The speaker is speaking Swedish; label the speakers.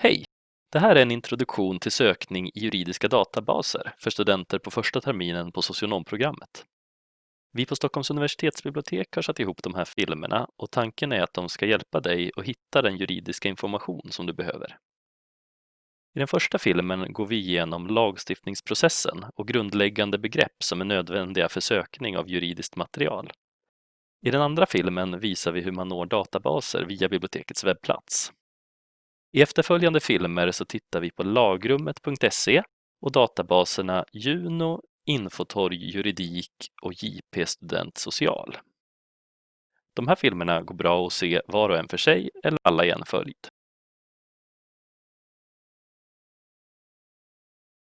Speaker 1: Hej! Det här är en introduktion till sökning i juridiska databaser för studenter på första terminen på socionomprogrammet. Vi på Stockholms universitetsbibliotek har satt ihop de här filmerna och tanken är att de ska hjälpa dig att hitta den juridiska information som du behöver. I den första filmen går vi igenom lagstiftningsprocessen och grundläggande begrepp som är nödvändiga för sökning av juridiskt material. I den andra filmen visar vi hur man når databaser via bibliotekets webbplats. I efterföljande filmer så tittar vi på lagrummet.se och databaserna Juno, Infotorg juridik och JP Student Social. De här filmerna går bra att se var och en för sig eller alla i en följd.